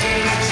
Thank you.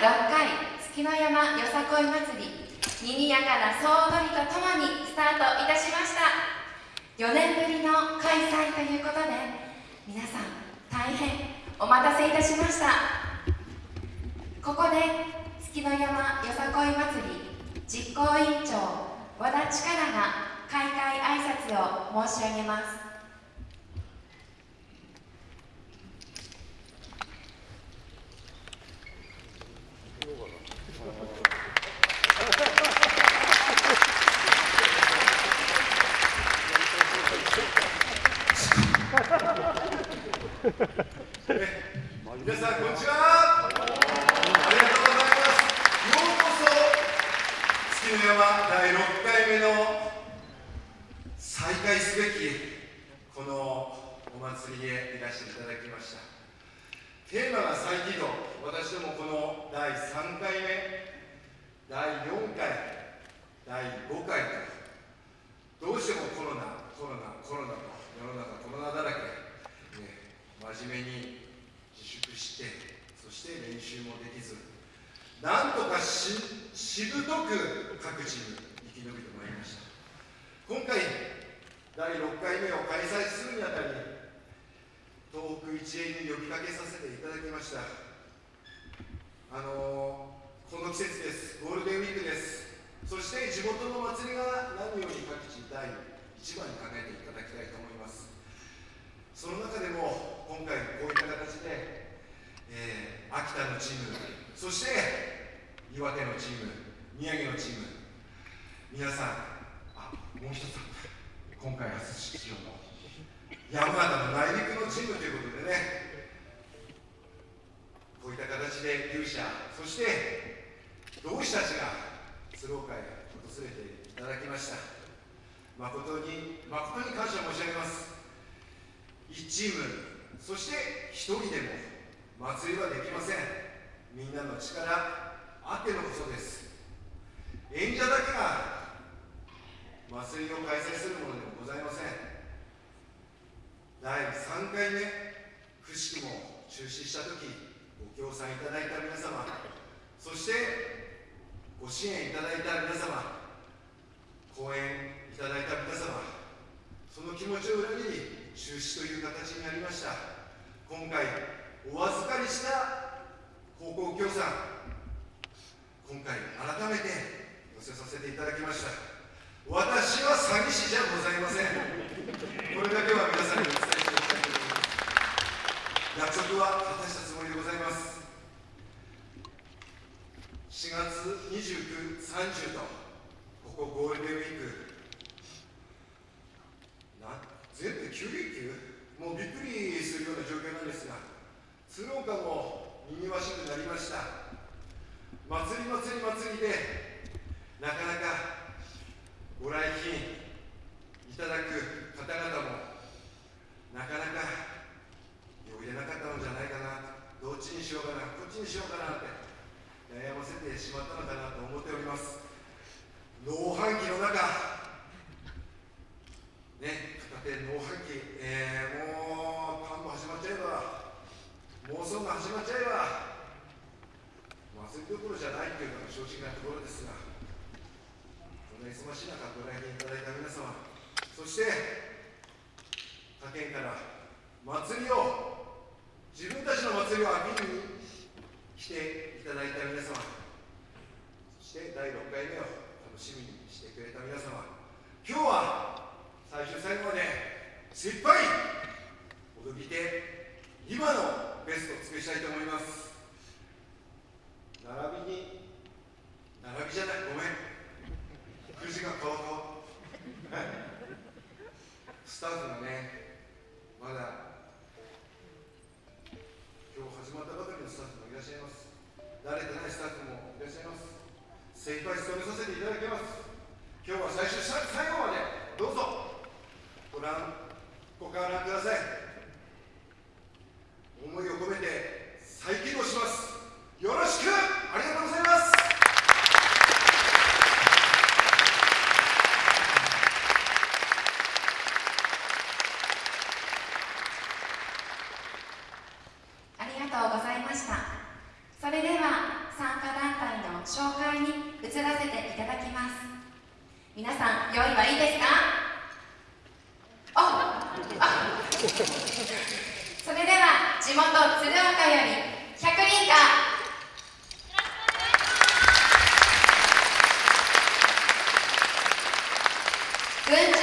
6回月の山よさこい祭りにぎやかな総踊りとともにスタートいたしました。4年ぶりの開催ということで皆さん大変お待たせいたしました。ここで月の山よさこい祭り実行委員長和田力が開会挨拶を申し上げます皆さんこんにちはありがとうございますようこそ月の山第6回目の再開すべきこのお祭りへいらしていただきましたテーマが再起動。私どもこの第3回目第4回第5回とどうしてもコロナコロナコロナと世の中コロナだらけ、ね、真面目に自粛してそして練習もできずなんとかししぶとく各チーム生き延びてまいりました。今回第6回目を開催するにあたり一円に呼びかけさせていただきました。あのー、この季節です。ゴールデンウィークです。そして地元の祭りが何より各地第一番に考えていただきたいと思います。その中でも今回こういった形で、えー、秋田のチームそして岩手のチーム宮城のチーム。皆さんあもう一つ今回初出場の山形の内陸のチームということでねこういった形で勇者そして同志たちが鶴岡へ訪れていただきました。誠に誠に感謝申し上げます。1チームそして1人でも祭りはできません。みんなの力あってのこそです。演者だけが祭りを開催するものでもございません。3回目くしくも中止した時ご協賛いただいた皆様そしてご支援いただいた皆様講演いただいた皆様その気持ちを裏切り中止という形になりました。今回お預かりした高校協賛今回改めて寄せさせていただきました。私は詐欺師じゃございません。これだけは皆さんに約束は果たしたつもりでございます。4月29、30とここゴールデンウィーク。な全部9連休？もうびっくりするような状況なんですが鶴岡もにぎわしくなりました。祭り祭り祭りでなかなかご来賓いただく方々もなかなか余裕なかったのじゃないかなどっちにしようかなこっちにしようかなって悩ませてしまったのかなと思っております農繁期の中ね片手農繁期、えー、もう田んぼ始まっちゃえば妄想が始まっちゃえば祭りどころじゃないというのが正直なところですがの忙しい中ご来店いただいた皆様そして他県から祭りを Good.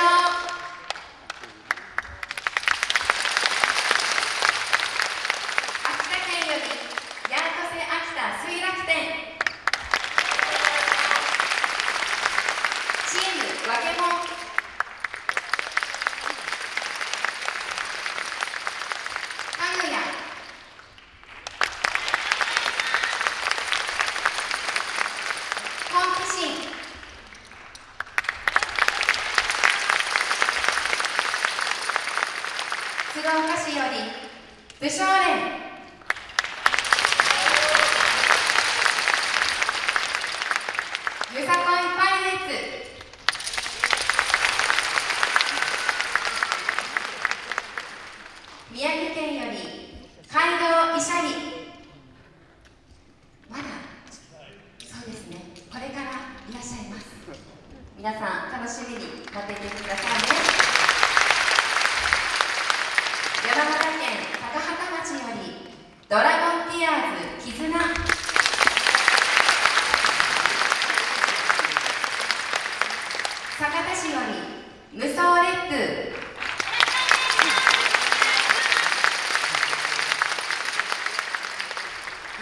皆さん楽しみに待っていてくださいね。山形県高畑町よりドラゴンティアーズ絆。酒田市より無双烈風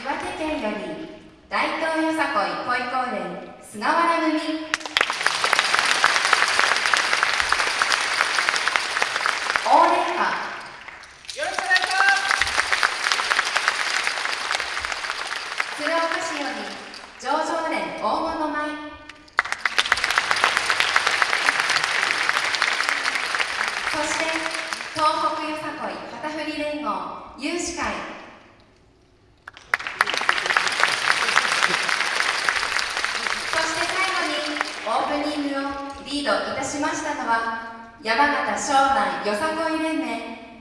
岩手県より大東よさこい恋高連菅原組大連歌よろしくお願いします鶴岡市より上場連大物舞そして東北よさこい旗有志会そして最後にオープニングをリードいたしましたのは山形庄内よさこい連盟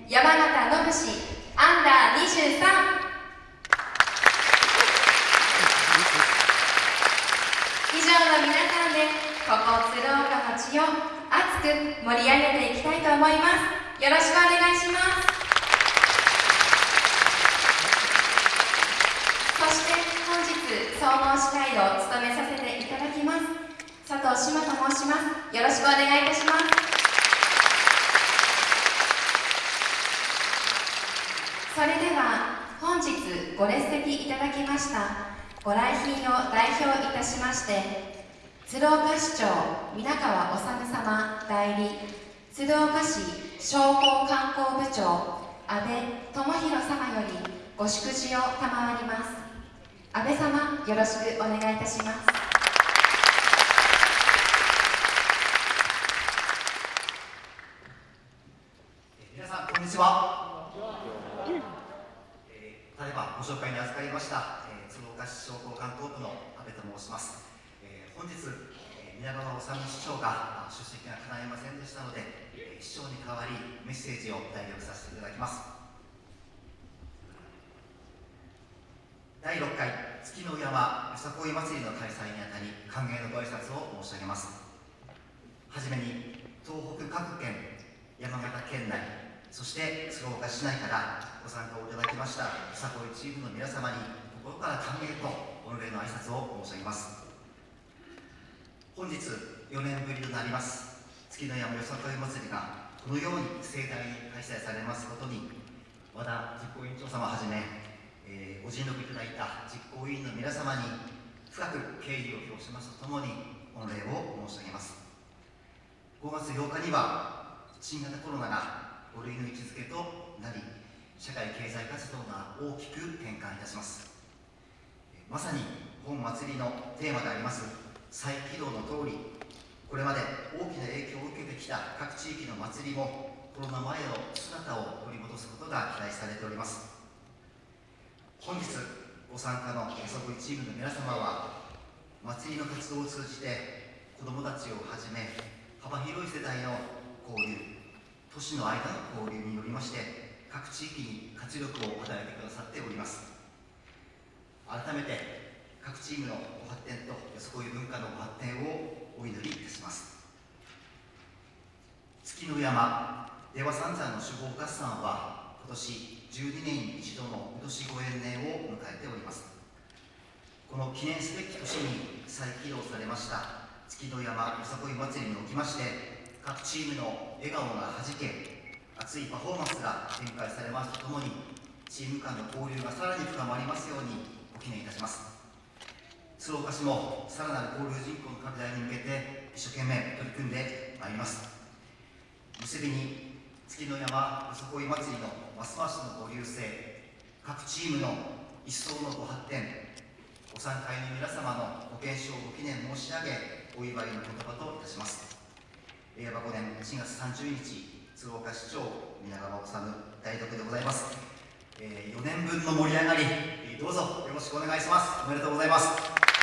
山形野市アンダー23以上の皆さんでここ鶴岡町を熱く盛り上げていきたいと思います。よろしくお願いしますそして本日総合司会を務めさせていただきます佐藤志麻と申します。よろしくお願いいたします。それでは本日ご列席いただきましたご来賓を代表いたしまして鶴岡市長皆川治様代理鶴岡市商工観光部長安倍智弘様よりご祝辞を賜ります。安倍様よろしくお願いいたしますえー皆さにちは。えーただいまご紹介に預かりました、えー鶴岡市商工観光部の阿部と申します。えー本日、えー皆川治市長が出席が叶いませんでしたので、えー市長に代わりメッセージを代読させていただきます。第6回月の山よさこい祭りの開催にあたり歓迎のご挨拶を申し上げます。はじめに東北各県山形県内そして鶴岡市内からご参加をいただきましたよさこいチームの皆様に心から歓迎と御礼の挨拶を申し上げます。本日4年ぶりとなります月の山よさこい祭りがこのように盛大に開催されますことに和田実行委員長様はじめ、えーご尽力いただいた実行委員の皆様に深く敬意を表しますとともに御礼を申し上げます。5月8日には新型コロナが5類の位置づけとなり社会経済活動が大きく転換いたします。まさに本祭りのテーマであります再起動の通りこれまで大きな影響を受けてきた各地域の祭りもコロナ前の姿を取り戻すことが期待されております。本日ご参加のよさこいチームの皆様は祭りの活動を通じて子どもたちをはじめ幅広い世代の交流都市の間の交流によりまして各地域に活力を与えてくださっております。改めて各チームのご発展とよさこい文化のご発展をお祈りいたします。月の山出羽三山の手法合算は今年12年に一度の今年ご縁年を迎えております。この記念すべき年に再起動されました月の山よさこい祭りにおきまして各チームの笑顔がはじけ熱いパフォーマンスが展開されますとともにチーム間の交流がさらに深まりますようにご記念いたします。鶴岡市もさらなる交流人口の拡大に向けて一生懸命取り組んでまいります。結びに月の山よさこい祭りのますますのご流星各チームの一層のご発展ご参加の皆様のご健勝ご記念申し上げお祝いの言葉といたします。令和5年4月30日鶴岡市長皆川治代読でございます、えー4年分の盛り上がりえーどうぞよろしくお願いします。おめでとうございます。